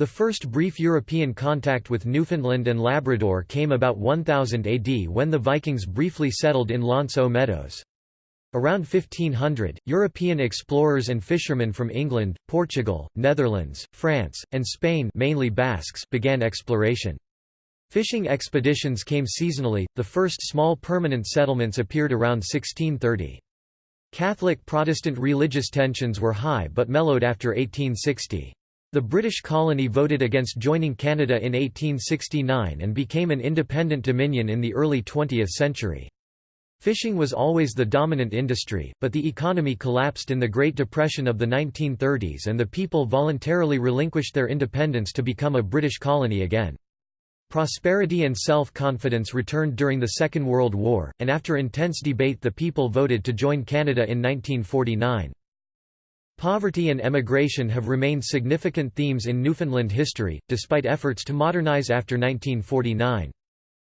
The first brief European contact with Newfoundland and Labrador came about 1000 AD when the Vikings briefly settled in L'Anse aux Meadows. Around 1500, European explorers and fishermen from England, Portugal, Netherlands, France, and Spain mainly Basques began exploration. Fishing expeditions came seasonally, the first small permanent settlements appeared around 1630. Catholic-Protestant religious tensions were high but mellowed after 1860. The British colony voted against joining Canada in 1869 and became an independent dominion in the early 20th century. Fishing was always the dominant industry, but the economy collapsed in the Great Depression of the 1930s and the people voluntarily relinquished their independence to become a British colony again. Prosperity and self-confidence returned during the Second World War, and after intense debate the people voted to join Canada in 1949. Poverty and emigration have remained significant themes in Newfoundland history, despite efforts to modernize after 1949.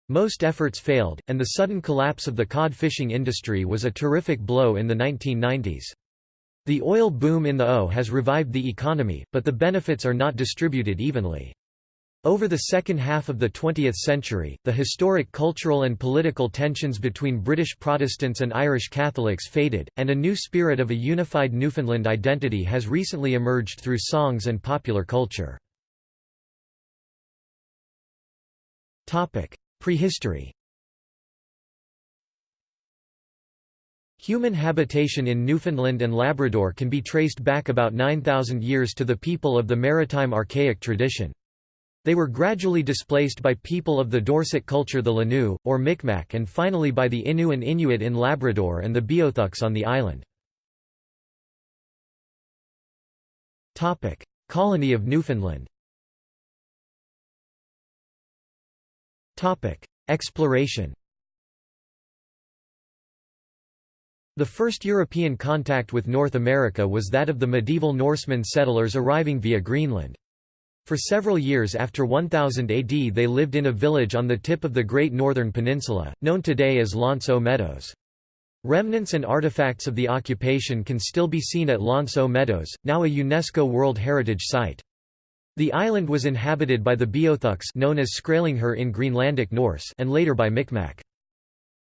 Most efforts failed, and the sudden collapse of the cod fishing industry was a terrific blow in the 1990s. The oil boom in the O has revived the economy, but the benefits are not distributed evenly. Over the second half of the 20th century, the historic cultural and political tensions between British Protestants and Irish Catholics faded, and a new spirit of a unified Newfoundland identity has recently emerged through songs and popular culture. Prehistory Human habitation in Newfoundland and Labrador can be traced back about 9,000 years to the people of the maritime archaic tradition. They were gradually displaced by people of the Dorset culture the L'nu, or Micmac and finally by the Innu and Inuit in Labrador and the Beothuks on the island. Colony of Newfoundland Exploration The first European contact with North America was that of the medieval Norsemen settlers arriving via Greenland. For several years after 1000 AD they lived in a village on the tip of the Great Northern Peninsula, known today as L'Anse Meadows. Remnants and artifacts of the occupation can still be seen at L'Anse Meadows, now a UNESCO World Heritage Site. The island was inhabited by the Beothuks known as Skraelingher in Greenlandic Norse and later by Micmac.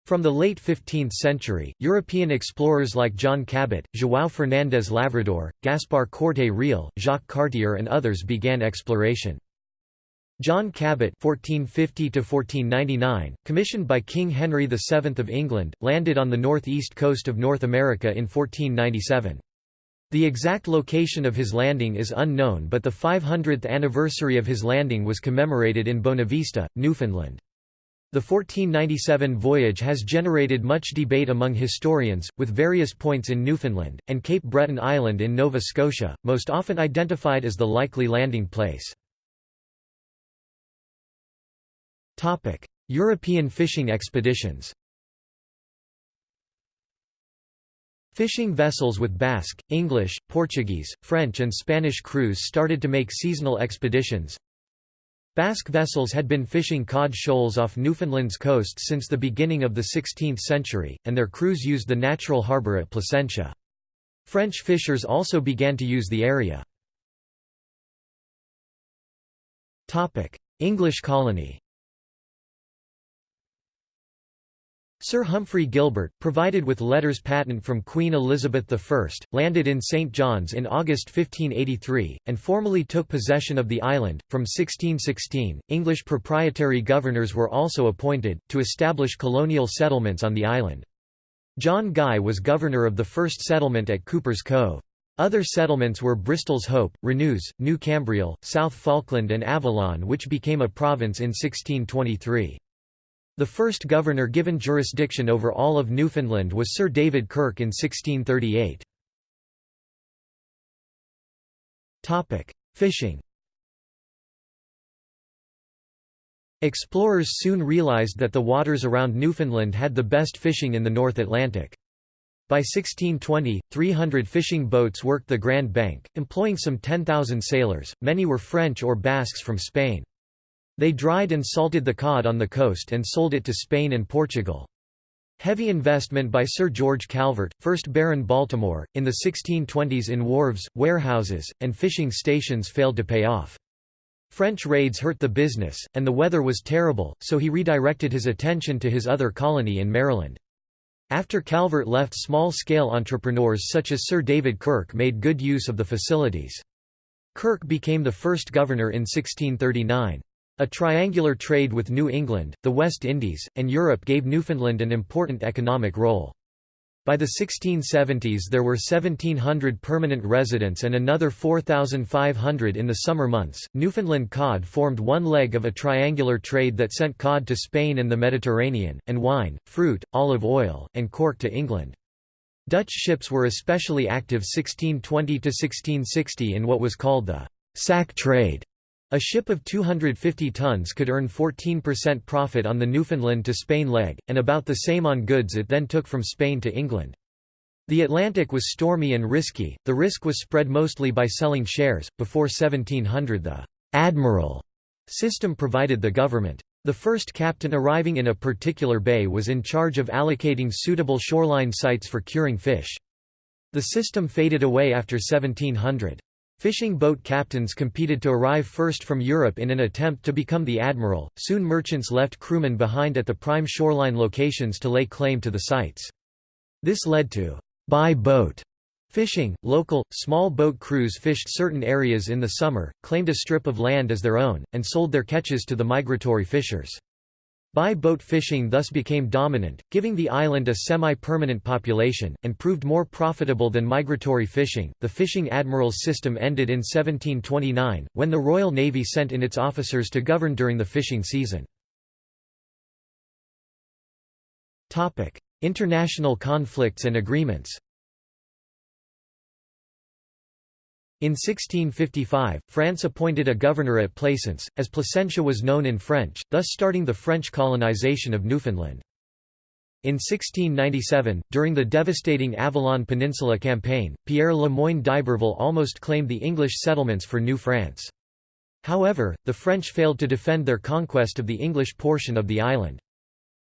From the late 15th century, European explorers like John Cabot, João Fernandes Lavrador, Gaspar Corte Real, Jacques Cartier and others began exploration. John Cabot (1450–1499), commissioned by King Henry VII of England, landed on the northeast coast of North America in 1497. The exact location of his landing is unknown but the 500th anniversary of his landing was commemorated in Bonavista, Newfoundland. The 1497 voyage has generated much debate among historians, with various points in Newfoundland, and Cape Breton Island in Nova Scotia, most often identified as the likely landing place. European fishing expeditions Fishing vessels with Basque, English, Portuguese, French and Spanish crews started to make seasonal expeditions, Basque vessels had been fishing cod shoals off Newfoundland's coast since the beginning of the 16th century, and their crews used the natural harbour at Placentia. French fishers also began to use the area. English colony Sir Humphrey Gilbert, provided with letters patent from Queen Elizabeth I, landed in St John's in August 1583, and formally took possession of the island. From 1616, English proprietary governors were also appointed, to establish colonial settlements on the island. John Guy was governor of the first settlement at Cuper's Cove. Other settlements were Bristol's Hope, Renews, New Cambriol, South Falkland and Avalon which became a province in 1623. The first governor given jurisdiction over all of Newfoundland was Sir David Kirk in 1638. Fishing Explorers soon realized that the waters around Newfoundland had the best fishing in the North Atlantic. By 1620, 300 fishing boats worked the Grand Bank, employing some 10,000 sailors, many were French or Basques from Spain. They dried and salted the cod on the coast and sold it to Spain and Portugal. Heavy investment by Sir George Calvert, 1st Baron Baltimore, in the 1620s in wharves, warehouses, and fishing stations failed to pay off. French raids hurt the business, and the weather was terrible, so he redirected his attention to his other colony in Maryland. After Calvert left small-scale entrepreneurs such as Sir David Kirk made good use of the facilities. Kirk became the first governor in 1639. A triangular trade with New England, the West Indies, and Europe gave Newfoundland an important economic role. By the 1670s there were 1,700 permanent residents and another 4,500 in the summer months. Newfoundland cod formed one leg of a triangular trade that sent cod to Spain and the Mediterranean, and wine, fruit, olive oil, and cork to England. Dutch ships were especially active 1620 to 1660 in what was called the «sack trade», a ship of 250 tons could earn 14% profit on the Newfoundland to Spain leg, and about the same on goods it then took from Spain to England. The Atlantic was stormy and risky, the risk was spread mostly by selling shares. Before 1700, the admiral system provided the government. The first captain arriving in a particular bay was in charge of allocating suitable shoreline sites for curing fish. The system faded away after 1700. Fishing boat captains competed to arrive first from Europe in an attempt to become the admiral. Soon merchants left crewmen behind at the prime shoreline locations to lay claim to the sites. This led to by-boat fishing. Local, small boat crews fished certain areas in the summer, claimed a strip of land as their own, and sold their catches to the migratory fishers. By-boat fishing thus became dominant, giving the island a semi-permanent population, and proved more profitable than migratory fishing. The fishing admirals system ended in 1729, when the Royal Navy sent in its officers to govern during the fishing season. International conflicts and agreements. In 1655, France appointed a governor at Plaisance, as Placentia was known in French, thus starting the French colonization of Newfoundland. In 1697, during the devastating Avalon Peninsula campaign, Pierre Le Moyne d'Iberville almost claimed the English settlements for New France. However, the French failed to defend their conquest of the English portion of the island.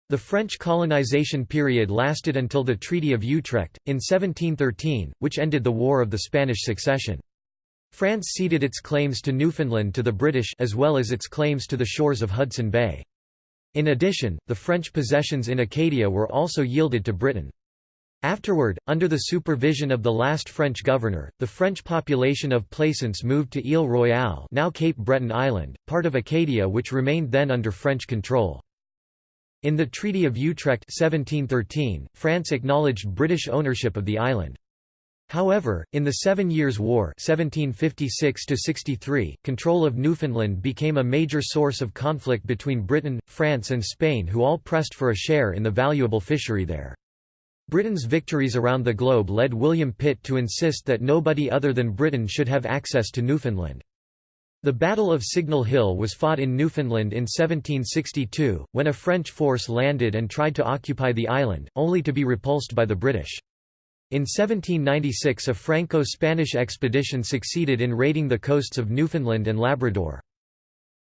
The French colonization period lasted until the Treaty of Utrecht, in 1713, which ended the War of the Spanish Succession. France ceded its claims to Newfoundland to the British as well as its claims to the shores of Hudson Bay. In addition, the French possessions in Acadia were also yielded to Britain. Afterward, under the supervision of the last French governor, the French population of Plaisance moved to Ile Royale now Cape Breton Island, part of Acadia which remained then under French control. In the Treaty of Utrecht 1713, France acknowledged British ownership of the island. However, in the Seven Years' War 1756 control of Newfoundland became a major source of conflict between Britain, France and Spain who all pressed for a share in the valuable fishery there. Britain's victories around the globe led William Pitt to insist that nobody other than Britain should have access to Newfoundland. The Battle of Signal Hill was fought in Newfoundland in 1762, when a French force landed and tried to occupy the island, only to be repulsed by the British. In 1796 a Franco-Spanish expedition succeeded in raiding the coasts of Newfoundland and Labrador.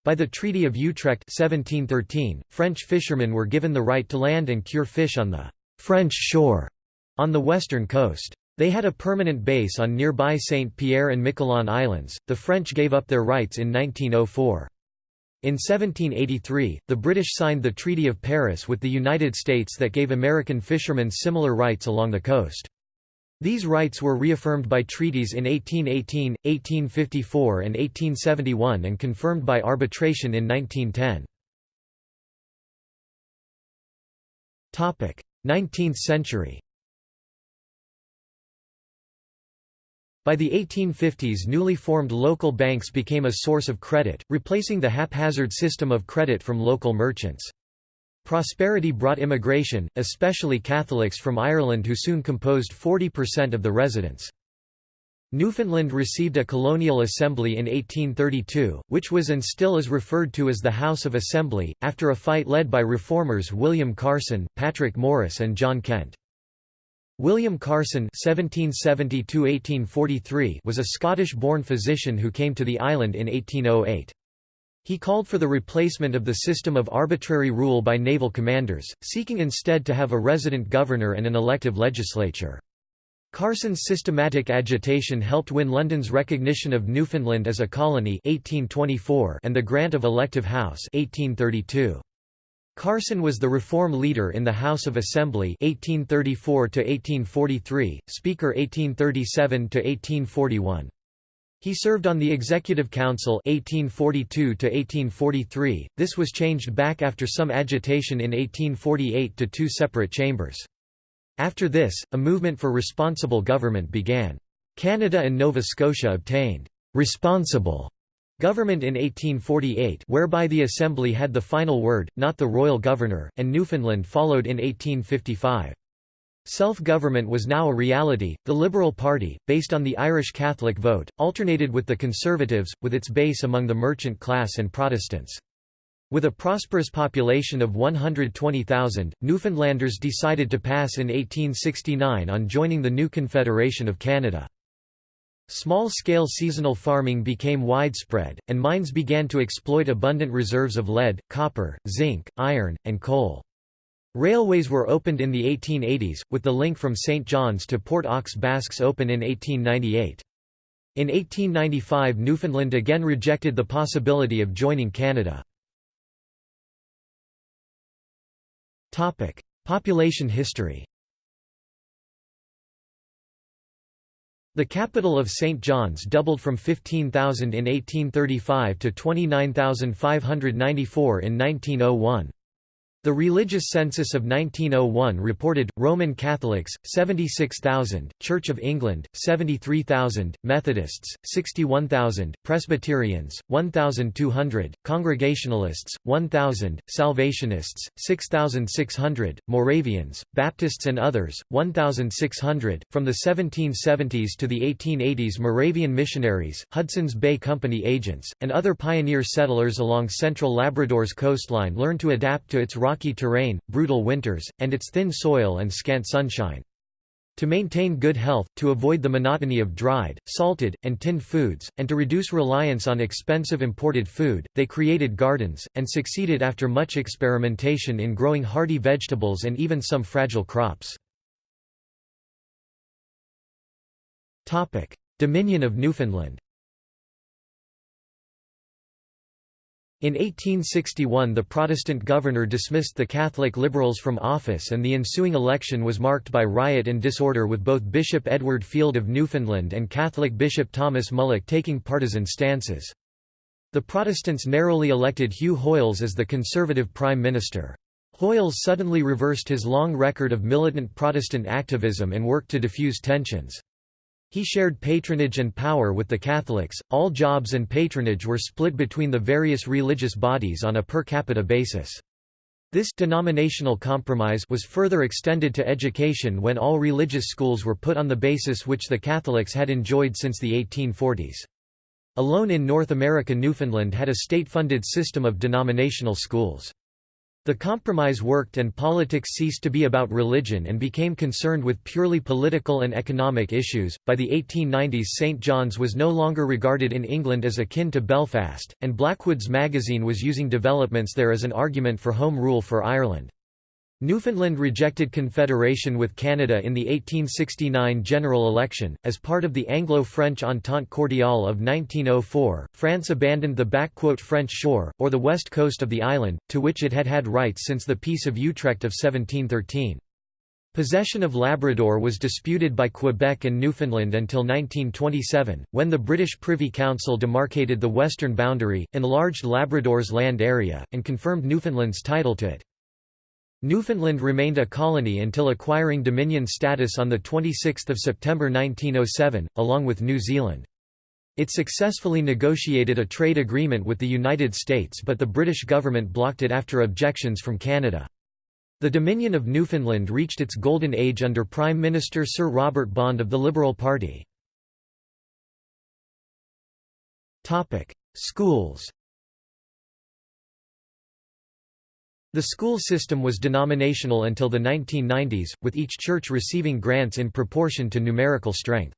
By the Treaty of Utrecht 1713, French fishermen were given the right to land and cure fish on the «French shore» on the western coast. They had a permanent base on nearby Saint Pierre and Miquelon Islands. The French gave up their rights in 1904. In 1783, the British signed the Treaty of Paris with the United States that gave American fishermen similar rights along the coast. These rights were reaffirmed by treaties in 1818, 1854 and 1871 and confirmed by arbitration in 1910. 19th century By the 1850s newly formed local banks became a source of credit, replacing the haphazard system of credit from local merchants. Prosperity brought immigration, especially Catholics from Ireland who soon composed 40% of the residents. Newfoundland received a colonial assembly in 1832, which was and still is referred to as the House of Assembly, after a fight led by reformers William Carson, Patrick Morris and John Kent. William Carson (1770–1843) was a Scottish-born physician who came to the island in 1808. He called for the replacement of the system of arbitrary rule by naval commanders, seeking instead to have a resident governor and an elective legislature. Carson's systematic agitation helped win London's recognition of Newfoundland as a colony 1824 and the grant of elective house 1832. Carson was the reform leader in the House of Assembly 1834 1843, Speaker 1837 1841. He served on the Executive Council 1842 to 1843. This was changed back after some agitation in 1848 to two separate chambers. After this, a movement for responsible government began. Canada and Nova Scotia obtained responsible government in 1848 whereby the Assembly had the final word, not the royal governor, and Newfoundland followed in 1855. Self-government was now a reality. The Liberal Party, based on the Irish Catholic vote, alternated with the Conservatives, with its base among the merchant class and Protestants. With a prosperous population of 120,000, Newfoundlanders decided to pass in 1869 on joining the new Confederation of Canada. Small-scale seasonal farming became widespread, and mines began to exploit abundant reserves of lead, copper, zinc, iron, and coal. Railways were opened in the 1880s, with the link from St. John's to Port aux Basques open in 1898. In 1895 Newfoundland again rejected the possibility of joining Canada. Population history The capital of St. John's doubled from 15,000 in 1835 to 29,594 in 1901. The religious census of 1901 reported, Roman Catholics, 76,000, Church of England, 73,000, Methodists, 61,000, Presbyterians, 1,200, Congregationalists, 1,000, Salvationists, 6,600, Moravians, Baptists and others, 1,600. From the 1770s to the 1880s Moravian missionaries, Hudson's Bay Company agents, and other pioneer settlers along central Labrador's coastline learned to adapt to its rocky rocky terrain, brutal winters, and its thin soil and scant sunshine. To maintain good health, to avoid the monotony of dried, salted, and tinned foods, and to reduce reliance on expensive imported food, they created gardens, and succeeded after much experimentation in growing hardy vegetables and even some fragile crops. Dominion of Newfoundland In 1861 the Protestant governor dismissed the Catholic Liberals from office and the ensuing election was marked by riot and disorder with both Bishop Edward Field of Newfoundland and Catholic Bishop Thomas Mullock taking partisan stances. The Protestants narrowly elected Hugh Hoyles as the Conservative Prime Minister. Hoyles suddenly reversed his long record of militant Protestant activism and worked to diffuse tensions. He shared patronage and power with the Catholics. All jobs and patronage were split between the various religious bodies on a per capita basis. This denominational compromise was further extended to education when all religious schools were put on the basis which the Catholics had enjoyed since the 1840s. Alone in North America Newfoundland had a state-funded system of denominational schools. The compromise worked and politics ceased to be about religion and became concerned with purely political and economic issues. By the 1890s, St. John's was no longer regarded in England as akin to Belfast, and Blackwood's magazine was using developments there as an argument for Home Rule for Ireland. Newfoundland rejected confederation with Canada in the 1869 general election. As part of the Anglo French Entente Cordiale of 1904, France abandoned the French shore, or the west coast of the island, to which it had had rights since the Peace of Utrecht of 1713. Possession of Labrador was disputed by Quebec and Newfoundland until 1927, when the British Privy Council demarcated the western boundary, enlarged Labrador's land area, and confirmed Newfoundland's title to it. Newfoundland remained a colony until acquiring Dominion status on 26 September 1907, along with New Zealand. It successfully negotiated a trade agreement with the United States but the British government blocked it after objections from Canada. The Dominion of Newfoundland reached its golden age under Prime Minister Sir Robert Bond of the Liberal Party. Schools The school system was denominational until the 1990s, with each church receiving grants in proportion to numerical strength.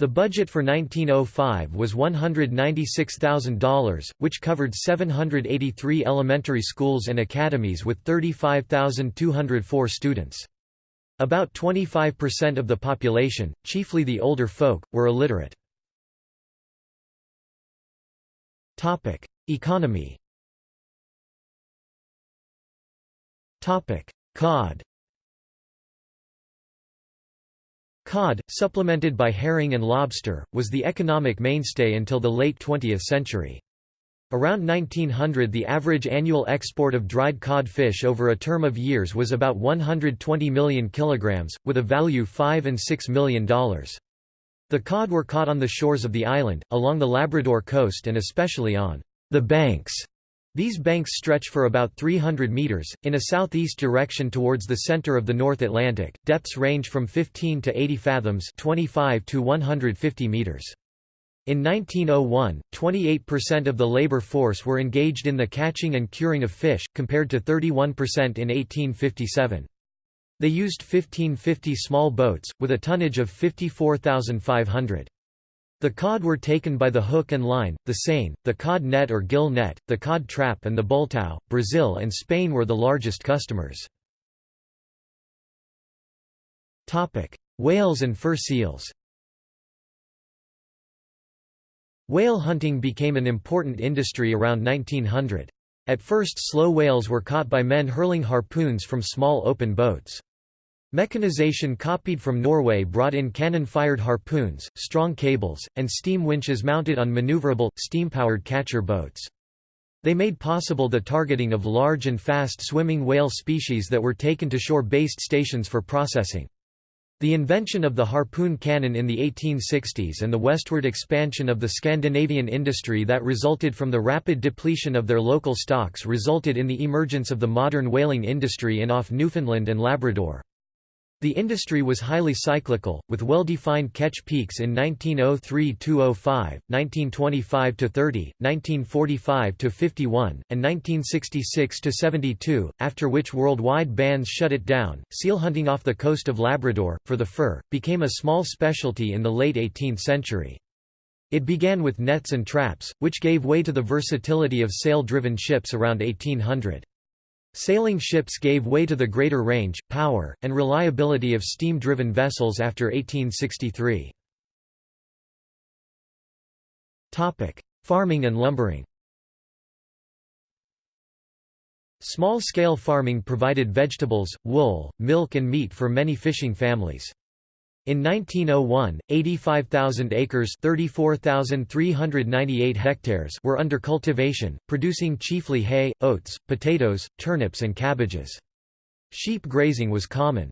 The budget for 1905 was $196,000, which covered 783 elementary schools and academies with 35,204 students. About 25% of the population, chiefly the older folk, were illiterate. Economy Cod Cod, supplemented by herring and lobster, was the economic mainstay until the late 20th century. Around 1900 the average annual export of dried cod fish over a term of years was about 120 million kilograms, with a value 5 and 6 million dollars. The cod were caught on the shores of the island, along the Labrador coast and especially on the banks. These banks stretch for about 300 meters, in a southeast direction towards the center of the North Atlantic. Depths range from 15 to 80 fathoms 25 to 150 meters. In 1901, 28% of the labor force were engaged in the catching and curing of fish, compared to 31% in 1857. They used 1550 small boats, with a tonnage of 54,500. The cod were taken by the hook and line, the seine, the cod net or gill net, the cod trap and the bultow. Brazil and Spain were the largest customers. Whales and fur seals Whale hunting became an important industry around 1900. At first slow whales were caught by men hurling harpoons from small open boats. Mechanization copied from Norway brought in cannon-fired harpoons, strong cables, and steam winches mounted on maneuverable, steam-powered catcher boats. They made possible the targeting of large and fast-swimming whale species that were taken to shore-based stations for processing. The invention of the harpoon cannon in the 1860s and the westward expansion of the Scandinavian industry that resulted from the rapid depletion of their local stocks resulted in the emergence of the modern whaling industry in off Newfoundland and Labrador. The industry was highly cyclical, with well-defined catch peaks in 1903–205, 1925–30, 1945–51, and 1966–72, after which worldwide bans shut it down. Seal hunting off the coast of Labrador, for the fur, became a small specialty in the late 18th century. It began with nets and traps, which gave way to the versatility of sail-driven ships around 1800. Sailing ships gave way to the greater range, power, and reliability of steam-driven vessels after 1863. Farming and lumbering Small-scale farming provided vegetables, wool, milk and meat for many fishing families. In 1901, 85,000 acres hectares were under cultivation, producing chiefly hay, oats, potatoes, turnips and cabbages. Sheep grazing was common.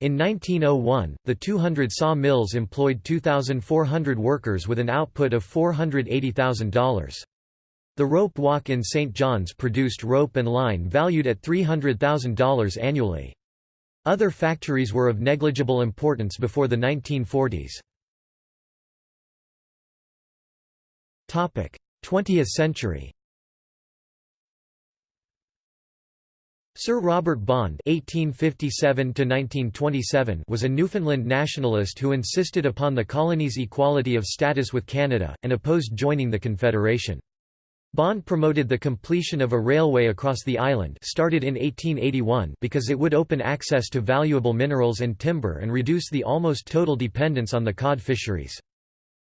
In 1901, the 200 saw mills employed 2,400 workers with an output of $480,000. The rope walk in St. John's produced rope and line valued at $300,000 annually. Other factories were of negligible importance before the 1940s. 20th century Sir Robert Bond (1857–1927) was a Newfoundland nationalist who insisted upon the colony's equality of status with Canada, and opposed joining the Confederation. Bond promoted the completion of a railway across the island started in 1881 because it would open access to valuable minerals and timber and reduce the almost total dependence on the cod fisheries.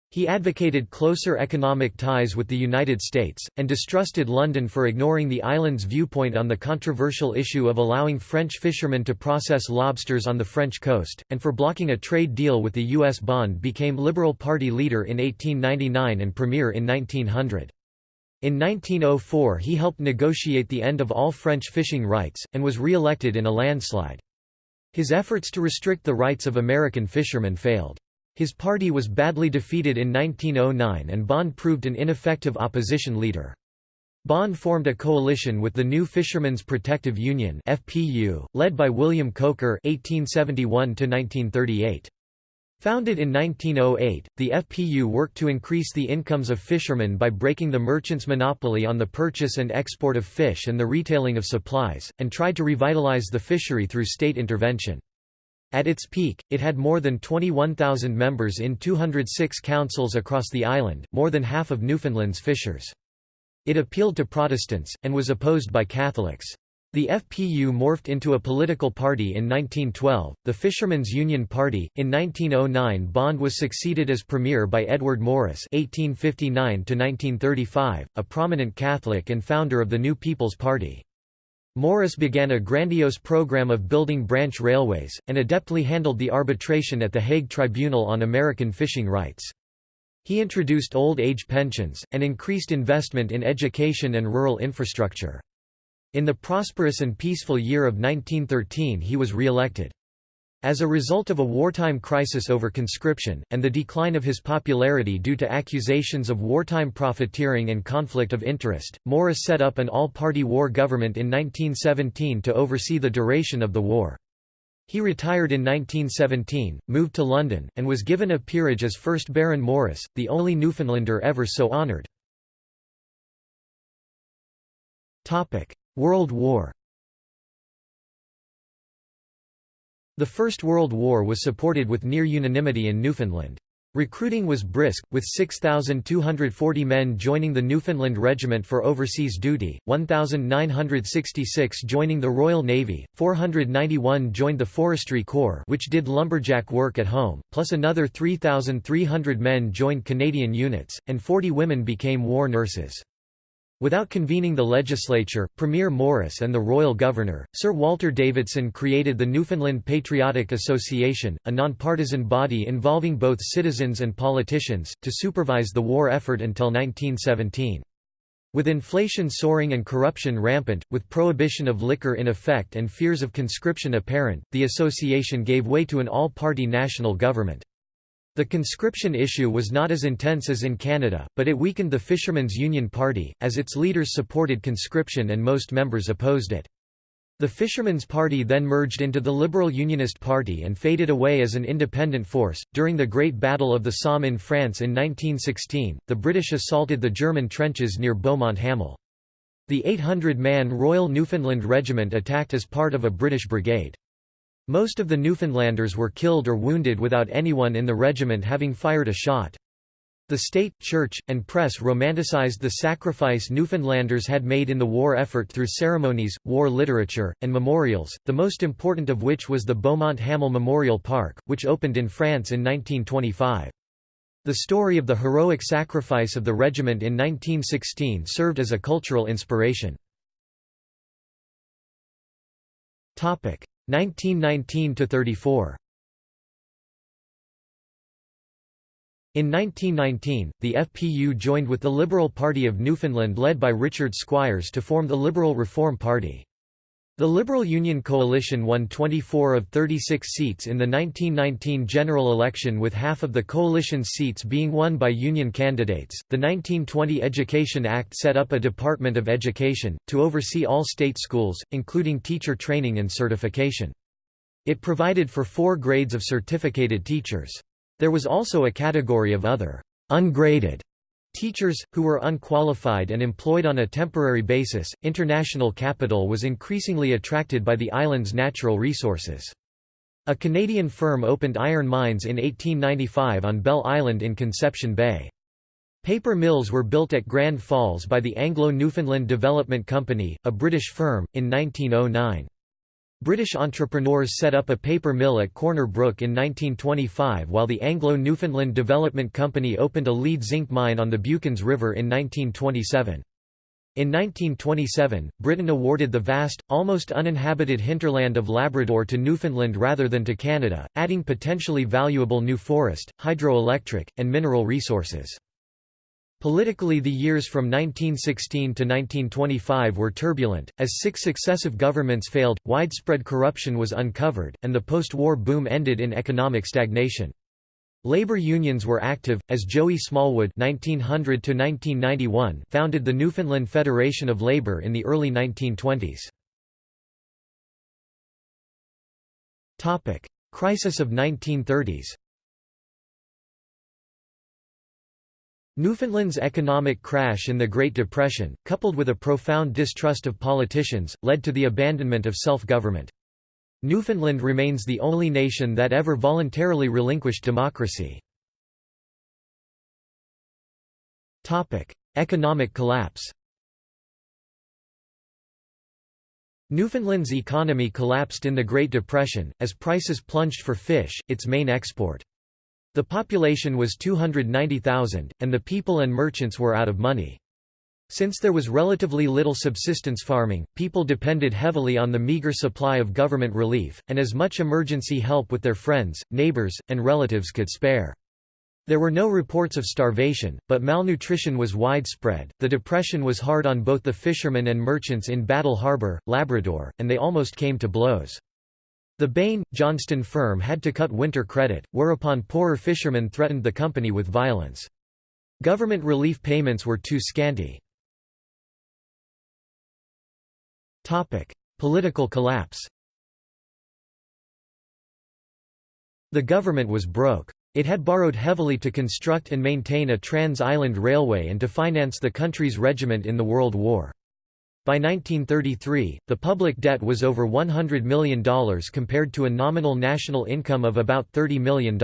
He advocated closer economic ties with the United States, and distrusted London for ignoring the island's viewpoint on the controversial issue of allowing French fishermen to process lobsters on the French coast, and for blocking a trade deal with the U.S. Bond became Liberal Party leader in 1899 and Premier in 1900. In 1904 he helped negotiate the end of all French fishing rights, and was re-elected in a landslide. His efforts to restrict the rights of American fishermen failed. His party was badly defeated in 1909 and Bond proved an ineffective opposition leader. Bond formed a coalition with the New Fishermen's Protective Union (FPU), led by William Coaker (1871–1938). Founded in 1908, the FPU worked to increase the incomes of fishermen by breaking the merchants' monopoly on the purchase and export of fish and the retailing of supplies, and tried to revitalize the fishery through state intervention. At its peak, it had more than 21,000 members in 206 councils across the island, more than half of Newfoundland's fishers. It appealed to Protestants, and was opposed by Catholics. The FPU morphed into a political party in 1912, the Fishermen's Union Party. In 1909, Bond was succeeded as premier by Edward Morris (1859–1935), a prominent Catholic and founder of the New People's Party. Morris began a grandiose program of building branch railways, and adeptly handled the arbitration at the Hague Tribunal on American fishing rights. He introduced old age pensions, and increased investment in education and rural infrastructure. In the prosperous and peaceful year of 1913 he was re-elected. As a result of a wartime crisis over conscription, and the decline of his popularity due to accusations of wartime profiteering and conflict of interest, Morris set up an all-party war government in 1917 to oversee the duration of the war. He retired in 1917, moved to London, and was given a peerage as first Baron Morris, the only Newfoundlander ever so honoured. World War The First World War was supported with near unanimity in Newfoundland. Recruiting was brisk, with 6,240 men joining the Newfoundland Regiment for overseas duty, 1,966 joining the Royal Navy, 491 joined the Forestry Corps which did lumberjack work at home, plus another 3,300 men joined Canadian units, and 40 women became war nurses. Without convening the legislature, Premier Morris and the royal governor, Sir Walter Davidson created the Newfoundland Patriotic Association, a nonpartisan body involving both citizens and politicians, to supervise the war effort until 1917. With inflation soaring and corruption rampant, with prohibition of liquor in effect and fears of conscription apparent, the association gave way to an all-party national government. The conscription issue was not as intense as in Canada, but it weakened the Fishermen's Union Party, as its leaders supported conscription and most members opposed it. The Fishermen's Party then merged into the Liberal Unionist Party and faded away as an independent force. During the Great Battle of the Somme in France in 1916, the British assaulted the German trenches near Beaumont Hamel. The 800-man Royal Newfoundland Regiment attacked as part of a British brigade. Most of the Newfoundlanders were killed or wounded without anyone in the regiment having fired a shot. The state, church, and press romanticized the sacrifice Newfoundlanders had made in the war effort through ceremonies, war literature, and memorials, the most important of which was the Beaumont Hamel Memorial Park, which opened in France in 1925. The story of the heroic sacrifice of the regiment in 1916 served as a cultural inspiration. 1919–34 In 1919, the FPU joined with the Liberal Party of Newfoundland led by Richard Squires to form the Liberal Reform Party. The Liberal Union coalition won 24 of 36 seats in the 1919 general election with half of the coalition's seats being won by Union candidates. The 1920 Education Act set up a Department of Education, to oversee all state schools, including teacher training and certification. It provided for four grades of certificated teachers. There was also a category of other ungraded Teachers, who were unqualified and employed on a temporary basis, international capital was increasingly attracted by the island's natural resources. A Canadian firm opened iron mines in 1895 on Bell Island in Conception Bay. Paper mills were built at Grand Falls by the Anglo-Newfoundland Development Company, a British firm, in 1909. British entrepreneurs set up a paper mill at Corner Brook in 1925 while the Anglo-Newfoundland Development Company opened a lead zinc mine on the Buchans River in 1927. In 1927, Britain awarded the vast, almost uninhabited hinterland of Labrador to Newfoundland rather than to Canada, adding potentially valuable new forest, hydroelectric, and mineral resources. Politically the years from 1916 to 1925 were turbulent, as six successive governments failed, widespread corruption was uncovered, and the post-war boom ended in economic stagnation. Labor unions were active, as Joey Smallwood (1900–1991) founded the Newfoundland Federation of Labor in the early 1920s. Topic: Crisis of 1930s. Newfoundland's economic crash in the Great Depression, coupled with a profound distrust of politicians, led to the abandonment of self-government. Newfoundland remains the only nation that ever voluntarily relinquished democracy. Economic collapse Newfoundland's economy collapsed in the Great Depression, as prices plunged for fish, its main export. The population was 290,000, and the people and merchants were out of money. Since there was relatively little subsistence farming, people depended heavily on the meager supply of government relief, and as much emergency help with their friends, neighbors, and relatives could spare. There were no reports of starvation, but malnutrition was widespread. The depression was hard on both the fishermen and merchants in Battle Harbour, Labrador, and they almost came to blows. The Baine Johnston firm had to cut winter credit, whereupon poorer fishermen threatened the company with violence. Government relief payments were too scanty. Political collapse. The government was broke. It had borrowed heavily to construct and maintain a trans-island railway and to finance the country's regiment in the World War. By 1933, the public debt was over $100 million compared to a nominal national income of about $30 million.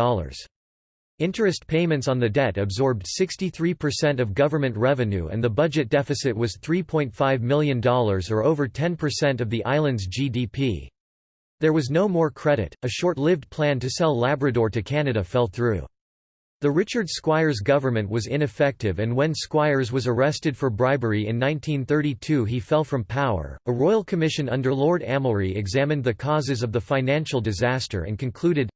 Interest payments on the debt absorbed 63% of government revenue and the budget deficit was $3.5 million or over 10% of the island's GDP. There was no more credit, a short-lived plan to sell Labrador to Canada fell through. The Richard Squires government was ineffective and when Squires was arrested for bribery in 1932 he fell from power. A royal commission under Lord Amulree examined the causes of the financial disaster and concluded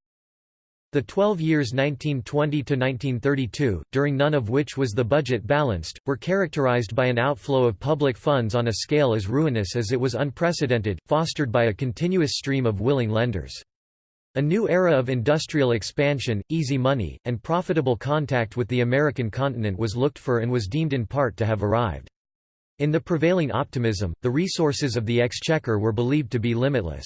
the 12 years 1920–1932, during none of which was the budget balanced, were characterized by an outflow of public funds on a scale as ruinous as it was unprecedented, fostered by a continuous stream of willing lenders. A new era of industrial expansion, easy money, and profitable contact with the American continent was looked for and was deemed in part to have arrived. In the prevailing optimism, the resources of the exchequer were believed to be limitless.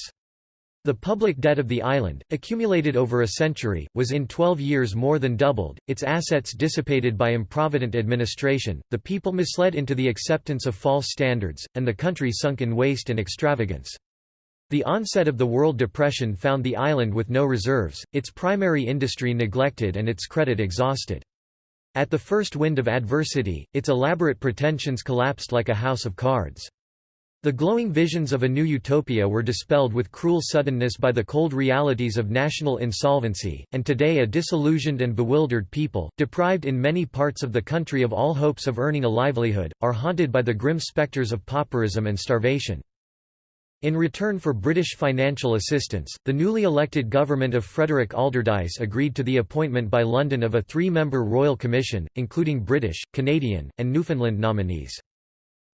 The public debt of the island, accumulated over a century, was in 12 years more than doubled, its assets dissipated by improvident administration, the people misled into the acceptance of false standards, and the country sunk in waste and extravagance. The onset of the World Depression found the island with no reserves, its primary industry neglected and its credit exhausted. At the first wind of adversity, its elaborate pretensions collapsed like a house of cards. The glowing visions of a new utopia were dispelled with cruel suddenness by the cold realities of national insolvency, and today a disillusioned and bewildered people, deprived in many parts of the country of all hopes of earning a livelihood, are haunted by the grim spectres of pauperism and starvation. In return for British financial assistance, the newly elected government of Frederick Alderdice agreed to the appointment by London of a three-member Royal Commission, including British, Canadian, and Newfoundland nominees.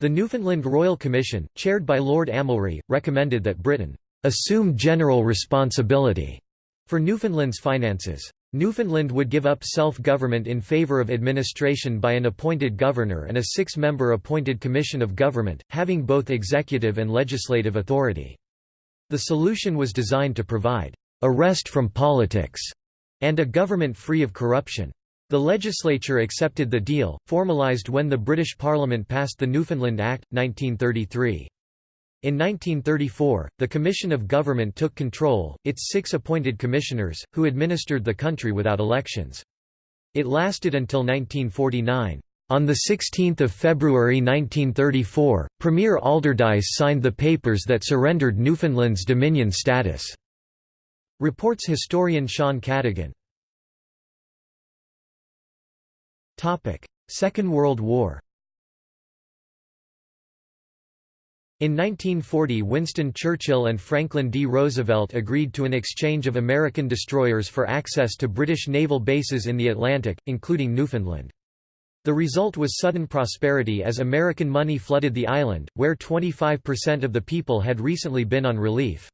The Newfoundland Royal Commission, chaired by Lord Amulree, recommended that Britain assume general responsibility for Newfoundland's finances. Newfoundland would give up self-government in favour of administration by an appointed governor and a six-member appointed commission of government, having both executive and legislative authority. The solution was designed to provide a rest from politics and a government free of corruption. The legislature accepted the deal, formalised when the British Parliament passed the Newfoundland Act, 1933. In 1934, the Commission of Government took control, its six appointed commissioners, who administered the country without elections. It lasted until 1949. On 16 February 1934, Premier Alderdice signed the papers that surrendered Newfoundland's Dominion status. Reports historian Sean Cadigan. Second World War In 1940 Winston Churchill and Franklin D. Roosevelt agreed to an exchange of American destroyers for access to British naval bases in the Atlantic, including Newfoundland. The result was sudden prosperity as American money flooded the island, where 25% of the people had recently been on relief.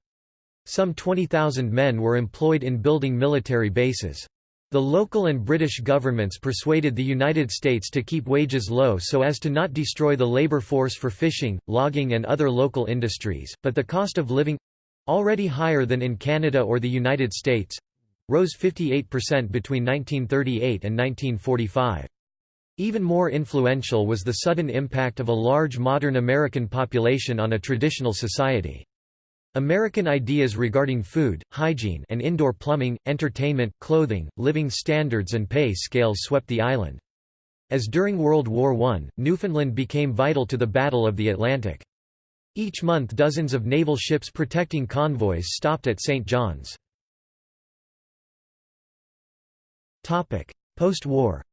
Some 20,000 men were employed in building military bases. The local and British governments persuaded the United States to keep wages low so as to not destroy the labor force for fishing, logging and other local industries, but the cost of living—already higher than in Canada or the United States—rose 58% between 1938 and 1945. Even more influential was the sudden impact of a large modern American population on a traditional society. American ideas regarding food, hygiene and indoor plumbing, entertainment, clothing, living standards and pay scales swept the island. As during World War I, Newfoundland became vital to the Battle of the Atlantic. Each month dozens of naval ships protecting convoys stopped at St. John's. Post-war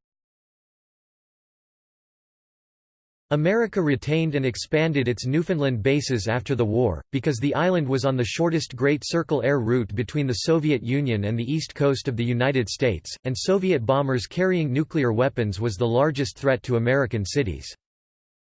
America retained and expanded its Newfoundland bases after the war, because the island was on the shortest Great Circle air route between the Soviet Union and the east coast of the United States, and Soviet bombers carrying nuclear weapons was the largest threat to American cities.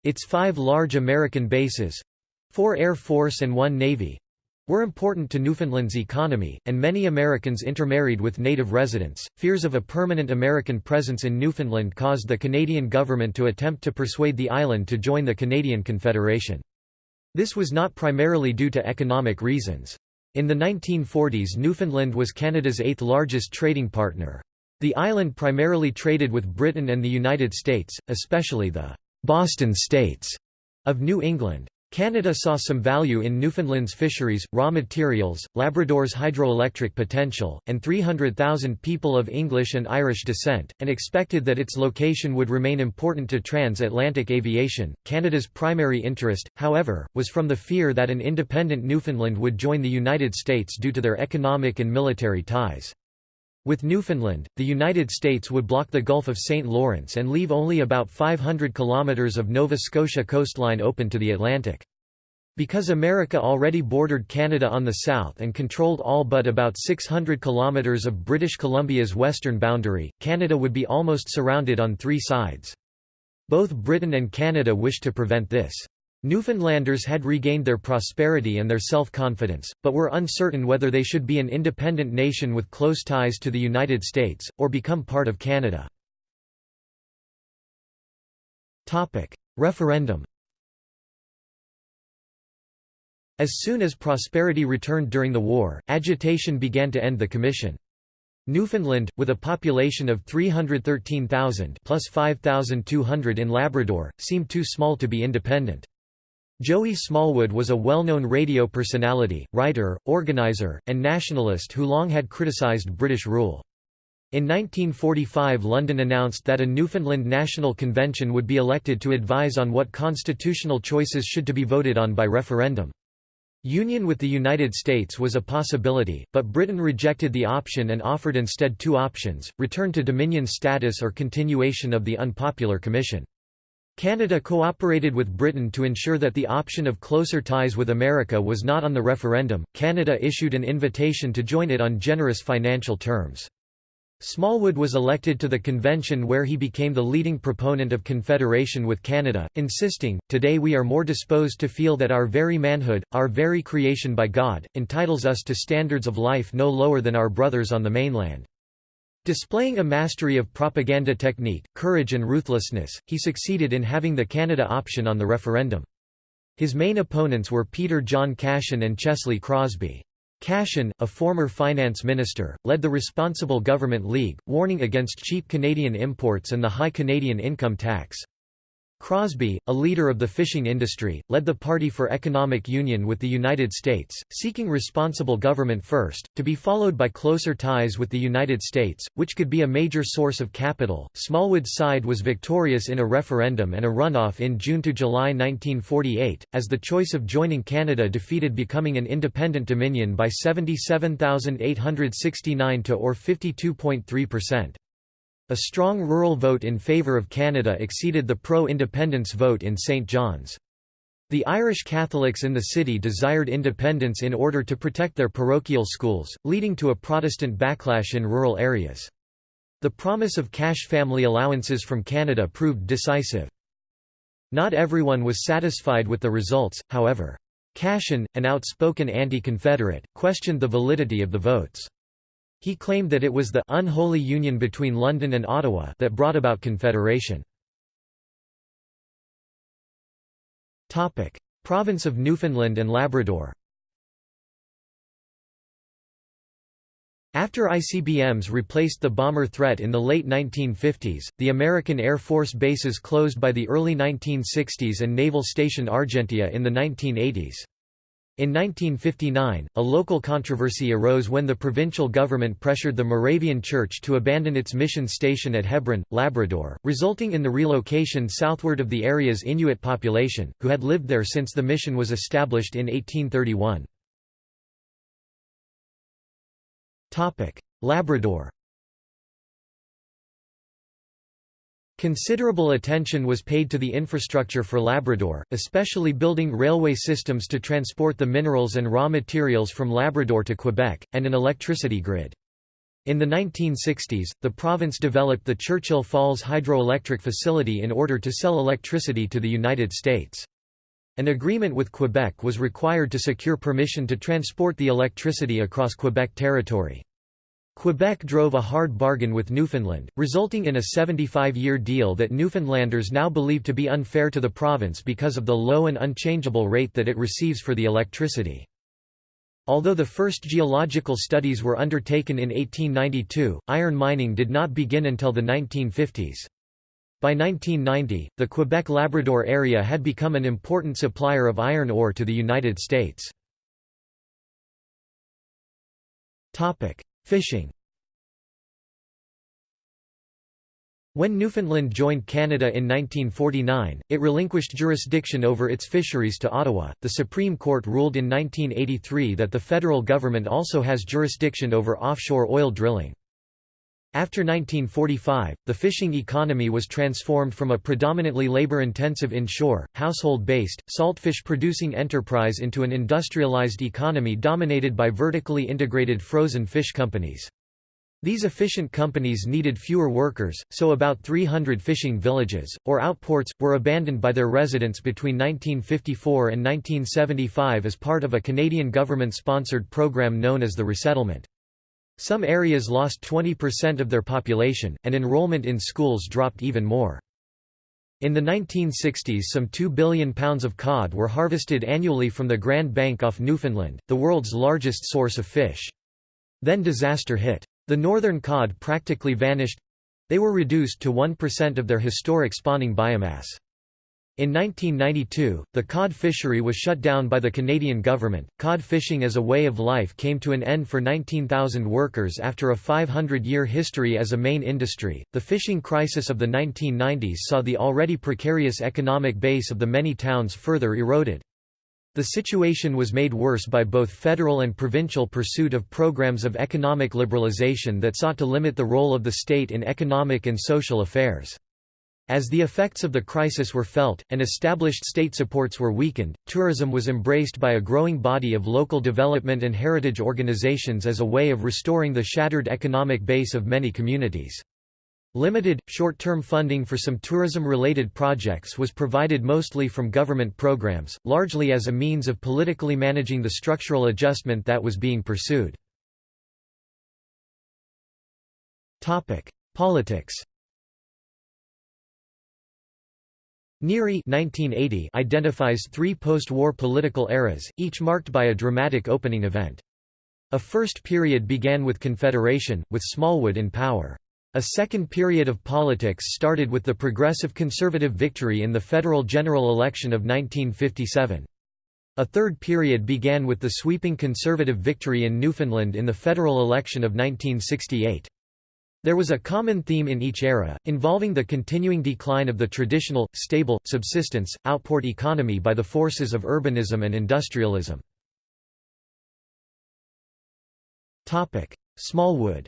Its five large American bases—four Air Force and one Navy, were important to Newfoundland's economy, and many Americans intermarried with native residents. Fears of a permanent American presence in Newfoundland caused the Canadian government to attempt to persuade the island to join the Canadian Confederation. This was not primarily due to economic reasons. In the 1940s Newfoundland was Canada's eighth largest trading partner. The island primarily traded with Britain and the United States, especially the «Boston States» of New England. Canada saw some value in Newfoundland's fisheries, raw materials, Labrador's hydroelectric potential, and 300,000 people of English and Irish descent, and expected that its location would remain important to transatlantic aviation. Canada's primary interest, however, was from the fear that an independent Newfoundland would join the United States due to their economic and military ties. With Newfoundland, the United States would block the Gulf of St. Lawrence and leave only about 500 kilometers of Nova Scotia coastline open to the Atlantic. Because America already bordered Canada on the south and controlled all but about 600 kilometers of British Columbia's western boundary, Canada would be almost surrounded on three sides. Both Britain and Canada wished to prevent this. Newfoundlanders had regained their prosperity and their self-confidence, but were uncertain whether they should be an independent nation with close ties to the United States, or become part of Canada. Referendum As soon as prosperity returned during the war, agitation began to end the commission. Newfoundland, with a population of 313,000 plus 5,200 in Labrador, seemed too small to be independent. Joey Smallwood was a well-known radio personality, writer, organizer, and nationalist who long had criticized British rule. In 1945 London announced that a Newfoundland National Convention would be elected to advise on what constitutional choices should to be voted on by referendum. Union with the United States was a possibility, but Britain rejected the option and offered instead two options, return to Dominion status or continuation of the unpopular commission. Canada cooperated with Britain to ensure that the option of closer ties with America was not on the referendum. Canada issued an invitation to join it on generous financial terms. Smallwood was elected to the convention where he became the leading proponent of confederation with Canada, insisting, Today we are more disposed to feel that our very manhood, our very creation by God, entitles us to standards of life no lower than our brothers on the mainland. Displaying a mastery of propaganda technique, courage and ruthlessness, he succeeded in having the Canada option on the referendum. His main opponents were Peter John Cashin and Chesley Crosbie. Cashin, a former finance minister, led the Responsible Government League, warning against cheap Canadian imports and the high Canadian income tax. Crosbie, a leader of the fishing industry, led the Party for Economic Union with the United States, seeking responsible government first, to be followed by closer ties with the United States, which could be a major source of capital. Smallwood's side was victorious in a referendum and a runoff in June to July 1948, as the choice of joining Canada defeated becoming an independent dominion by 77,869 to or 52.3%. A strong rural vote in favour of Canada exceeded the pro-independence vote in St. John's. The Irish Catholics in the city desired independence in order to protect their parochial schools, leading to a Protestant backlash in rural areas. The promise of cash family allowances from Canada proved decisive. Not everyone was satisfied with the results, however. Cashin, an outspoken anti-Confederate, questioned the validity of the votes. He claimed that it was the «unholy union between London and Ottawa» that brought about Confederation. Province of Newfoundland and Labrador After ICBMs replaced the bomber threat in the late 1950s, the American Air Force bases closed by the early 1960s and Naval Station Argentia in the 1980s. In 1959, a local controversy arose when the provincial government pressured the Moravian Church to abandon its mission station at Hebron, Labrador, resulting in the relocation southward of the area's Inuit population, who had lived there since the mission was established in 1831. Labrador Considerable attention was paid to the infrastructure for Labrador, especially building railway systems to transport the minerals and raw materials from Labrador to Quebec, and an electricity grid. In the 1960s, the province developed the Churchill Falls hydroelectric facility in order to sell electricity to the United States. An agreement with Quebec was required to secure permission to transport the electricity across Quebec territory. Quebec drove a hard bargain with Newfoundland, resulting in a 75-year deal that Newfoundlanders now believe to be unfair to the province because of the low and unchangeable rate that it receives for the electricity. Although the first geological studies were undertaken in 1892, iron mining did not begin until the 1950s. By 1990, the Quebec-Labrador area had become an important supplier of iron ore to the United States. Fishing When Newfoundland joined Canada in 1949, it relinquished jurisdiction over its fisheries to Ottawa. The Supreme Court ruled in 1983 that the federal government also has jurisdiction over offshore oil drilling. After 1945, the fishing economy was transformed from a predominantly labor-intensive inshore, household-based, saltfish-producing enterprise into an industrialized economy dominated by vertically integrated frozen fish companies. These efficient companies needed fewer workers, so about 300 fishing villages, or outports, were abandoned by their residents between 1954 and 1975 as part of a Canadian government-sponsored program known as the resettlement. Some areas lost 20% of their population, and enrollment in schools dropped even more. In the 1960s some 2 billion pounds of cod were harvested annually from the Grand Bank off Newfoundland, the world's largest source of fish. Then disaster hit. The northern cod practically vanished—they were reduced to 1% of their historic spawning biomass. In 1992, the cod fishery was shut down by the Canadian government. Cod fishing as a way of life came to an end for 19,000 workers after a 500 year history as a main industry. The fishing crisis of the 1990s saw the already precarious economic base of the many towns further eroded. The situation was made worse by both federal and provincial pursuit of programs of economic liberalization that sought to limit the role of the state in economic and social affairs. As the effects of the crisis were felt, and established state supports were weakened, tourism was embraced by a growing body of local development and heritage organizations as a way of restoring the shattered economic base of many communities. Limited, short-term funding for some tourism-related projects was provided mostly from government programs, largely as a means of politically managing the structural adjustment that was being pursued. Politics Neary 1980 identifies three post-war political eras, each marked by a dramatic opening event. A first period began with Confederation, with Smallwood in power. A second period of politics started with the Progressive Conservative victory in the federal general election of 1957. A third period began with the sweeping Conservative victory in Newfoundland in the federal election of 1968. There was a common theme in each era, involving the continuing decline of the traditional, stable, subsistence, outport economy by the forces of urbanism and industrialism. Smallwood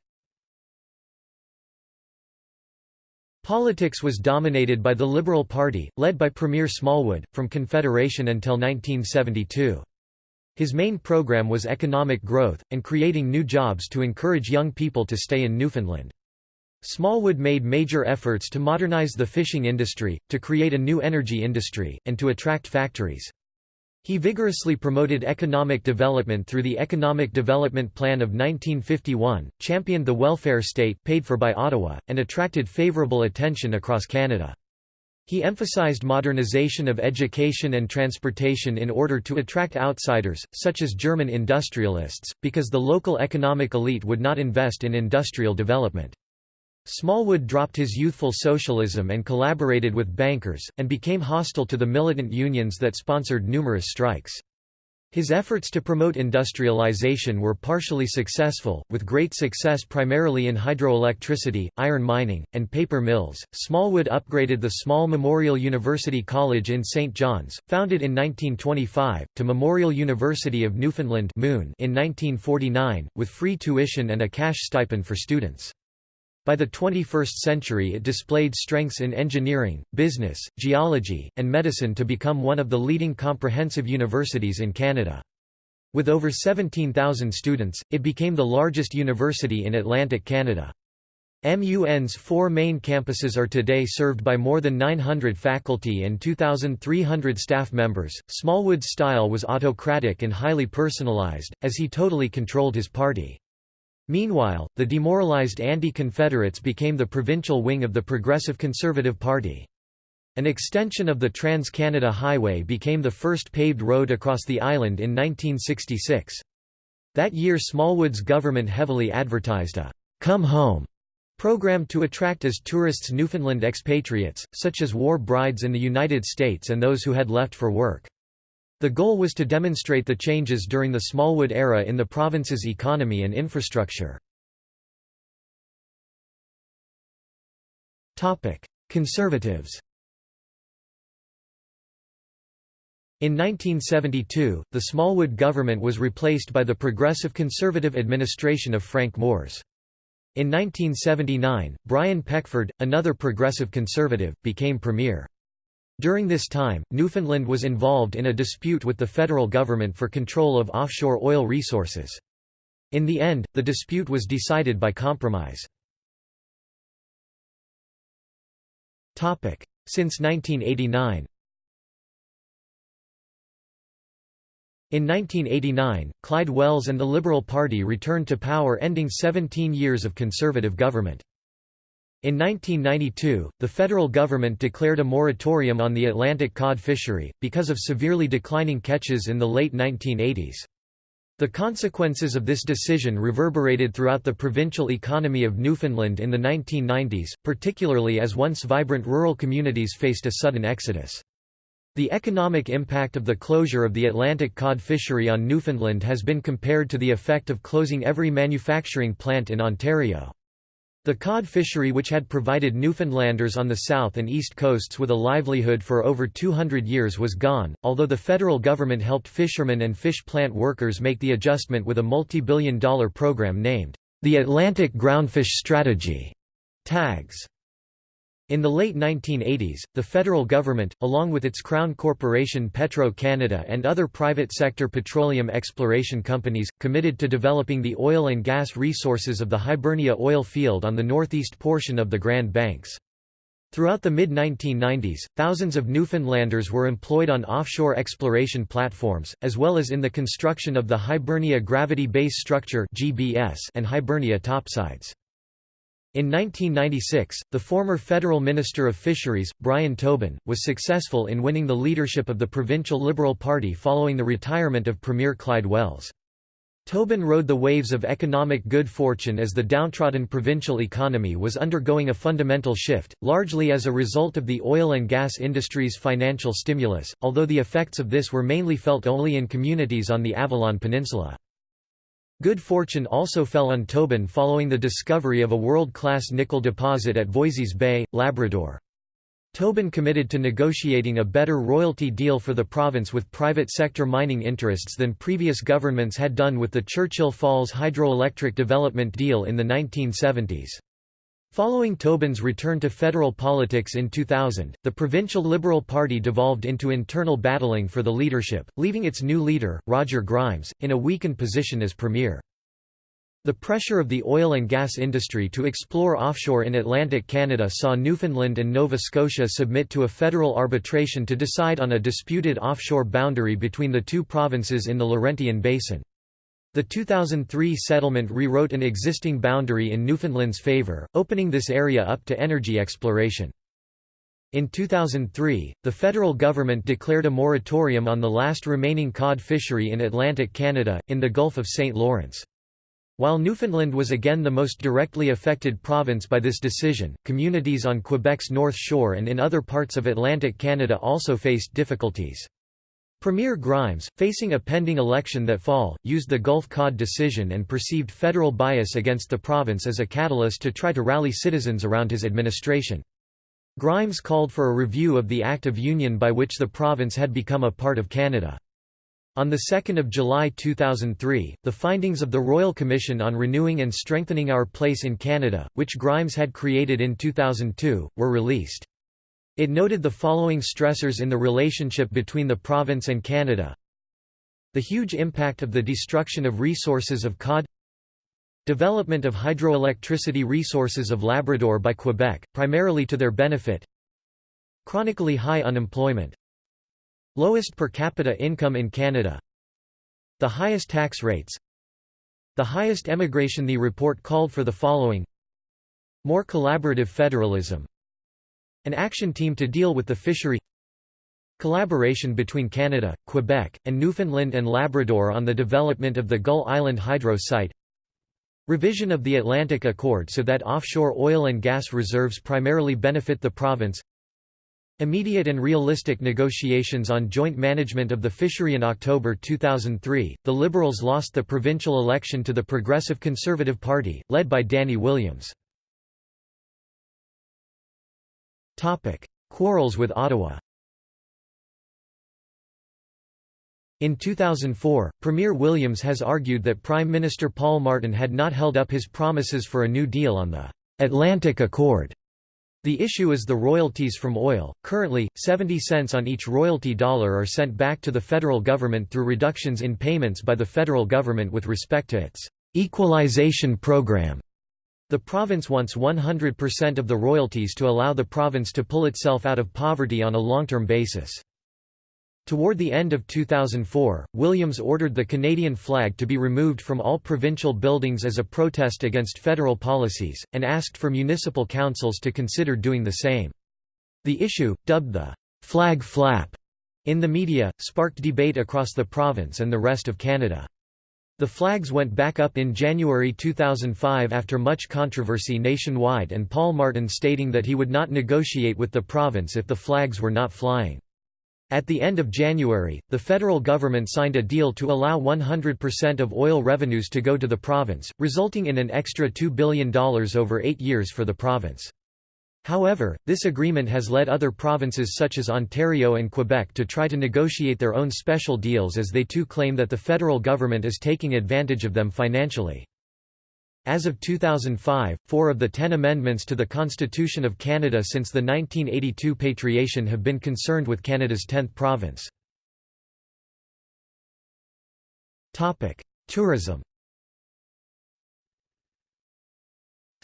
Politics was dominated by the Liberal Party, led by Premier Smallwood, from Confederation until 1972. His main program was economic growth, and creating new jobs to encourage young people to stay in Newfoundland. Smallwood made major efforts to modernize the fishing industry, to create a new energy industry, and to attract factories. He vigorously promoted economic development through the Economic Development Plan of 1951, championed the welfare state paid for by Ottawa, and attracted favourable attention across Canada. He emphasized modernization of education and transportation in order to attract outsiders, such as German industrialists, because the local economic elite would not invest in industrial development. Smallwood dropped his youthful socialism and collaborated with bankers, and became hostile to the militant unions that sponsored numerous strikes. His efforts to promote industrialization were partially successful, with great success primarily in hydroelectricity, iron mining, and paper mills. Smallwood upgraded the small Memorial University College in St. John's, founded in 1925, to Memorial University of Newfoundland Moon in 1949, with free tuition and a cash stipend for students. By the 21st century it displayed strengths in engineering, business, geology, and medicine to become one of the leading comprehensive universities in Canada. With over 17,000 students, it became the largest university in Atlantic Canada. MUN's four main campuses are today served by more than 900 faculty and 2,300 staff members. Smallwood's style was autocratic and highly personalized, as he totally controlled his party. Meanwhile, the demoralized anti-Confederates became the provincial wing of the Progressive Conservative Party. An extension of the Trans-Canada Highway became the first paved road across the island in 1966. That year Smallwood's government heavily advertised a «Come Home» program to attract as tourists Newfoundland expatriates, such as war brides in the United States and those who had left for work. The goal was to demonstrate the changes during the Smallwood era in the province's economy and infrastructure. Conservatives In 1972, the Smallwood government was replaced by the Progressive Conservative administration of Frank Moores. In 1979, Brian Peckford, another progressive conservative, became premier. During this time, Newfoundland was involved in a dispute with the federal government for control of offshore oil resources. In the end, the dispute was decided by compromise. Since 1989 In 1989, Clyde Wells and the Liberal Party returned to power ending 17 years of conservative government. In 1992, the federal government declared a moratorium on the Atlantic cod fishery, because of severely declining catches in the late 1980s. The consequences of this decision reverberated throughout the provincial economy of Newfoundland in the 1990s, particularly as once vibrant rural communities faced a sudden exodus. The economic impact of the closure of the Atlantic cod fishery on Newfoundland has been compared to the effect of closing every manufacturing plant in Ontario. The cod fishery which had provided Newfoundlanders on the south and east coasts with a livelihood for over 200 years was gone, although the federal government helped fishermen and fish plant workers make the adjustment with a multi-billion dollar program named, the Atlantic Groundfish Strategy. TAGS. In the late 1980s, the federal government, along with its crown corporation Petro-Canada and other private sector petroleum exploration companies, committed to developing the oil and gas resources of the Hibernia oil field on the northeast portion of the Grand Banks. Throughout the mid-1990s, thousands of Newfoundlanders were employed on offshore exploration platforms, as well as in the construction of the Hibernia Gravity Base Structure and Hibernia topsides. In 1996, the former federal Minister of Fisheries, Brian Tobin, was successful in winning the leadership of the provincial Liberal Party following the retirement of Premier Clyde Wells. Tobin rode the waves of economic good fortune as the downtrodden provincial economy was undergoing a fundamental shift, largely as a result of the oil and gas industry's financial stimulus, although the effects of this were mainly felt only in communities on the Avalon Peninsula. Good fortune also fell on Tobin following the discovery of a world-class nickel deposit at Voisey's Bay, Labrador. Tobin committed to negotiating a better royalty deal for the province with private sector mining interests than previous governments had done with the Churchill Falls hydroelectric development deal in the 1970s. Following Tobin's return to federal politics in 2000, the provincial Liberal Party devolved into internal battling for the leadership, leaving its new leader, Roger Grimes, in a weakened position as premier. The pressure of the oil and gas industry to explore offshore in Atlantic Canada saw Newfoundland and Nova Scotia submit to a federal arbitration to decide on a disputed offshore boundary between the two provinces in the Laurentian Basin. The 2003 settlement rewrote an existing boundary in Newfoundland's favour, opening this area up to energy exploration. In 2003, the federal government declared a moratorium on the last remaining cod fishery in Atlantic Canada, in the Gulf of St. Lawrence. While Newfoundland was again the most directly affected province by this decision, communities on Quebec's North Shore and in other parts of Atlantic Canada also faced difficulties. Premier Grimes, facing a pending election that fall, used the Gulf Cod decision and perceived federal bias against the province as a catalyst to try to rally citizens around his administration. Grimes called for a review of the Act of Union by which the province had become a part of Canada. On 2 July 2003, the findings of the Royal Commission on Renewing and Strengthening Our Place in Canada, which Grimes had created in 2002, were released. It noted the following stressors in the relationship between the province and Canada. The huge impact of the destruction of resources of cod. Development of hydroelectricity resources of Labrador by Quebec, primarily to their benefit. Chronically high unemployment. Lowest per capita income in Canada. The highest tax rates. The highest emigration. The report called for the following. More collaborative federalism an action team to deal with the fishery Collaboration between Canada, Quebec, and Newfoundland and Labrador on the development of the Gull Island hydro site. Revision of the Atlantic Accord so that offshore oil and gas reserves primarily benefit the province. Immediate and realistic negotiations on joint management of the fishery in October 2003, the Liberals lost the provincial election to the Progressive Conservative Party, led by Danny Williams. Topic: Quarrels with Ottawa. In 2004, Premier Williams has argued that Prime Minister Paul Martin had not held up his promises for a New Deal on the Atlantic Accord. The issue is the royalties from oil. Currently, 70 cents on each royalty dollar are sent back to the federal government through reductions in payments by the federal government with respect to its equalization program. The province wants 100% of the royalties to allow the province to pull itself out of poverty on a long-term basis. Toward the end of 2004, Williams ordered the Canadian flag to be removed from all provincial buildings as a protest against federal policies, and asked for municipal councils to consider doing the same. The issue, dubbed the «flag flap» in the media, sparked debate across the province and the rest of Canada. The flags went back up in January 2005 after much controversy nationwide and Paul Martin stating that he would not negotiate with the province if the flags were not flying. At the end of January, the federal government signed a deal to allow 100% of oil revenues to go to the province, resulting in an extra $2 billion over eight years for the province. However, this agreement has led other provinces such as Ontario and Quebec to try to negotiate their own special deals as they too claim that the federal government is taking advantage of them financially. As of 2005, four of the ten amendments to the Constitution of Canada since the 1982 patriation have been concerned with Canada's 10th province. Tourism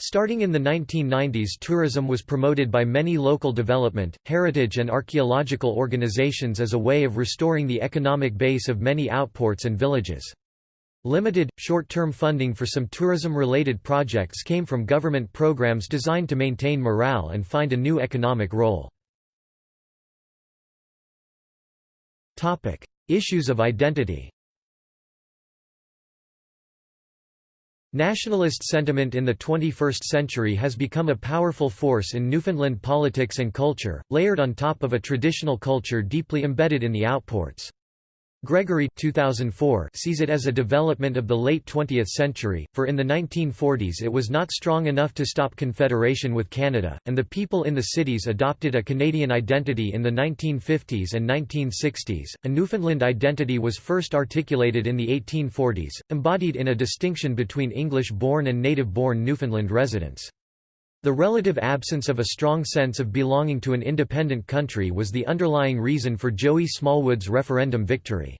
Starting in the 1990s tourism was promoted by many local development, heritage and archaeological organizations as a way of restoring the economic base of many outports and villages. Limited, short-term funding for some tourism-related projects came from government programs designed to maintain morale and find a new economic role. Issues of identity Nationalist sentiment in the 21st century has become a powerful force in Newfoundland politics and culture, layered on top of a traditional culture deeply embedded in the outports. Gregory 2004 sees it as a development of the late 20th century, for in the 1940s it was not strong enough to stop confederation with Canada, and the people in the cities adopted a Canadian identity in the 1950s and 1960s. A Newfoundland identity was first articulated in the 1840s, embodied in a distinction between English-born and native-born Newfoundland residents. The relative absence of a strong sense of belonging to an independent country was the underlying reason for Joey Smallwood's referendum victory.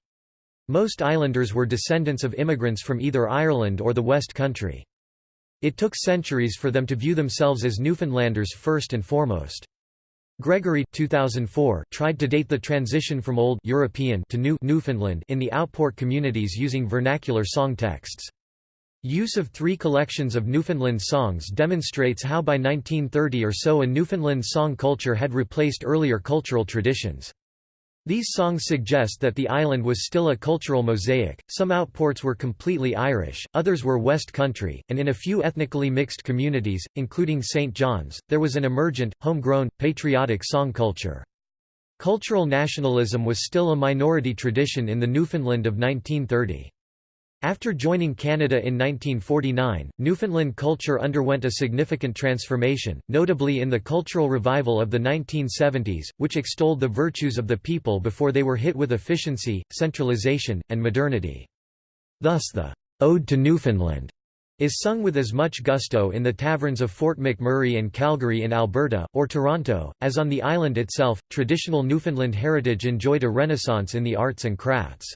Most islanders were descendants of immigrants from either Ireland or the West Country. It took centuries for them to view themselves as Newfoundlanders first and foremost. Gregory 2004 tried to date the transition from Old European to New Newfoundland in the outport communities using vernacular song texts. Use of three collections of Newfoundland songs demonstrates how by 1930 or so a Newfoundland song culture had replaced earlier cultural traditions. These songs suggest that the island was still a cultural mosaic, some outports were completely Irish, others were West Country, and in a few ethnically mixed communities, including St. John's, there was an emergent, homegrown, patriotic song culture. Cultural nationalism was still a minority tradition in the Newfoundland of 1930. After joining Canada in 1949, Newfoundland culture underwent a significant transformation, notably in the cultural revival of the 1970s, which extolled the virtues of the people before they were hit with efficiency, centralization, and modernity. Thus the «Ode to Newfoundland» is sung with as much gusto in the taverns of Fort McMurray and Calgary in Alberta, or Toronto, as on the island itself. Traditional Newfoundland heritage enjoyed a renaissance in the arts and crafts.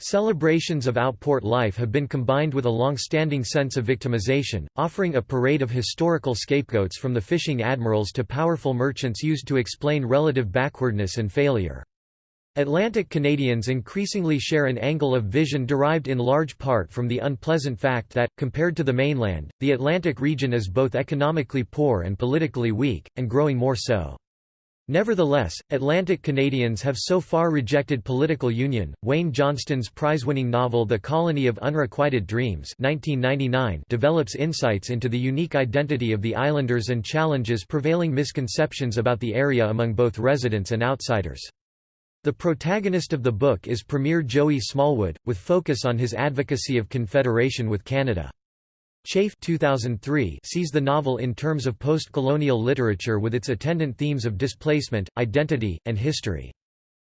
Celebrations of outport life have been combined with a long-standing sense of victimization, offering a parade of historical scapegoats from the fishing admirals to powerful merchants used to explain relative backwardness and failure. Atlantic Canadians increasingly share an angle of vision derived in large part from the unpleasant fact that, compared to the mainland, the Atlantic region is both economically poor and politically weak, and growing more so. Nevertheless, Atlantic Canadians have so far rejected political union. Wayne Johnston's prize-winning novel The Colony of Unrequited Dreams (1999) develops insights into the unique identity of the islanders and challenges prevailing misconceptions about the area among both residents and outsiders. The protagonist of the book is Premier Joey Smallwood, with focus on his advocacy of confederation with Canada. Chafe 2003 sees the novel in terms of post-colonial literature with its attendant themes of displacement, identity, and history.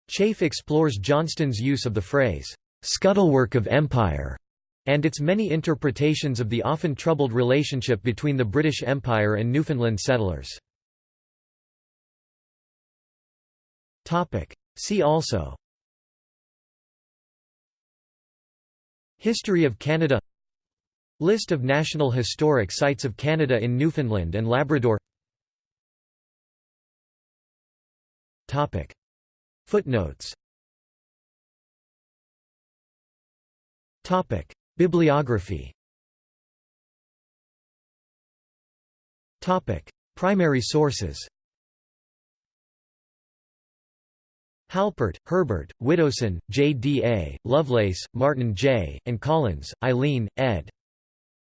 Chafe explores Johnston's use of the phrase, "'scuttlework of empire' and its many interpretations of the often troubled relationship between the British Empire and Newfoundland settlers. See also History of Canada List of National Historic Sites of Canada in Newfoundland and Labrador Footnotes Bibliography Primary sources Halpert, Herbert, Widdowson, J. D. A., Lovelace, Martin J., and Collins, Eileen, ed.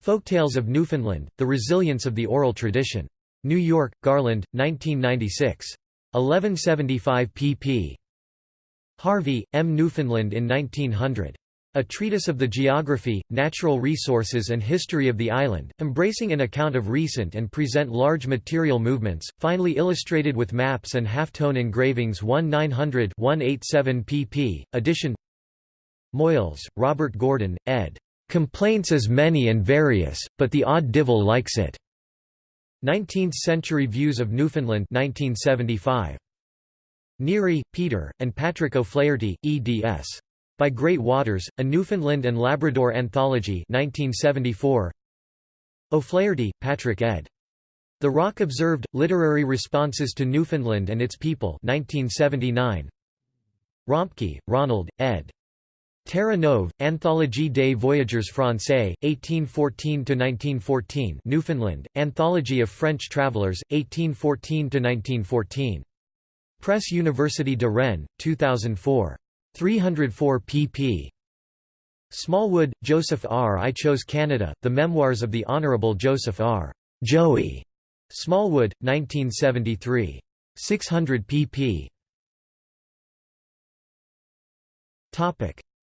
Folktales of Newfoundland, The Resilience of the Oral Tradition. New York, Garland, 1996. 1175 pp. Harvey, M. Newfoundland in 1900. A Treatise of the Geography, Natural Resources and History of the Island, embracing an account of recent and present large material movements, finely illustrated with maps and half-tone engravings 1900 187 pp. Edition Moyles, Robert Gordon, ed. Complaints as many and various, but the odd divil likes it. 19th-century Views of Newfoundland 1975. Neary, Peter, and Patrick O'Flaherty, eds. By Great Waters, A Newfoundland and Labrador Anthology 1974. O'Flaherty, Patrick ed. The Rock Observed, Literary Responses to Newfoundland and Its People 1979. Rompkey, Ronald, ed. Terre Neuve, Anthologie des Voyageurs Français, 1814–1914 Newfoundland, Anthology of French Travelers, 1814–1914. Press University de Rennes, 2004. 304 pp. Smallwood, Joseph R. I Chose Canada, The Memoirs of the Honourable Joseph R. Joey. Smallwood, 1973. 600 pp.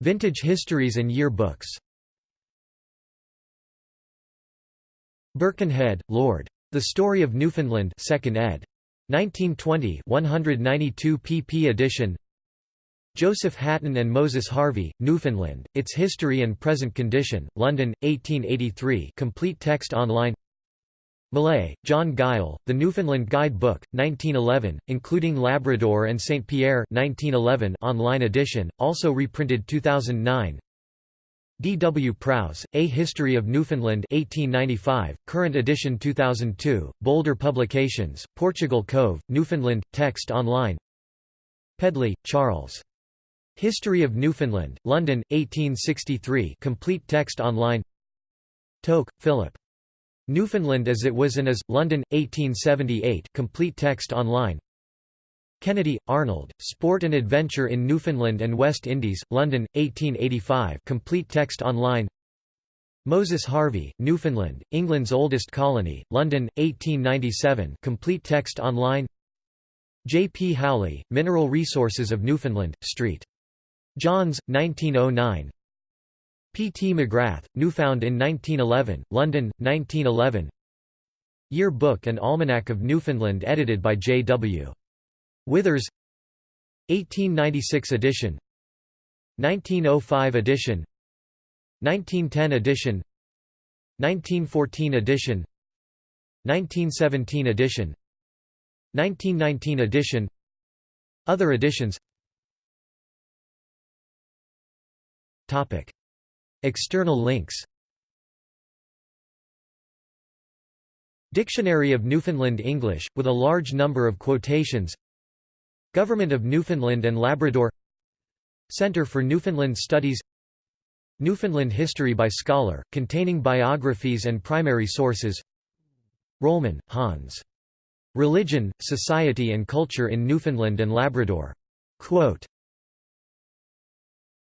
Vintage histories and year books Birkenhead, Lord. The Story of Newfoundland 2nd ed. 1920 192 pp edition. Joseph Hatton and Moses Harvey, Newfoundland, Its History and Present Condition, London, 1883 complete text online Millais, John Guille, The Newfoundland Guide Book, 1911, including Labrador and St. Pierre 1911 online edition, also reprinted 2009 D. W. Prowse, A History of Newfoundland 1895, current edition 2002, Boulder Publications, Portugal Cove, Newfoundland, text online Pedley, Charles. History of Newfoundland, London, 1863 complete text online Tocque, Philip. Newfoundland as it was and is, London, 1878 complete text online Kennedy, Arnold, Sport and Adventure in Newfoundland and West Indies, London, 1885 complete text online Moses Harvey, Newfoundland, England's oldest colony, London, 1897 complete text online J. P. Howley, Mineral Resources of Newfoundland, St. John's, 1909 P. T. McGrath, Newfound in 1911, London, 1911 Year Book and Almanac of Newfoundland edited by J. W. Withers 1896 edition 1905 edition 1910 edition 1914 edition 1917 edition 1919 edition Other editions Topic. External links. Dictionary of Newfoundland English, with a large number of quotations. Government of Newfoundland and Labrador. Centre for Newfoundland Studies. Newfoundland History by Scholar, containing biographies and primary sources. Rollman, Hans. Religion, Society and Culture in Newfoundland and Labrador. Quote,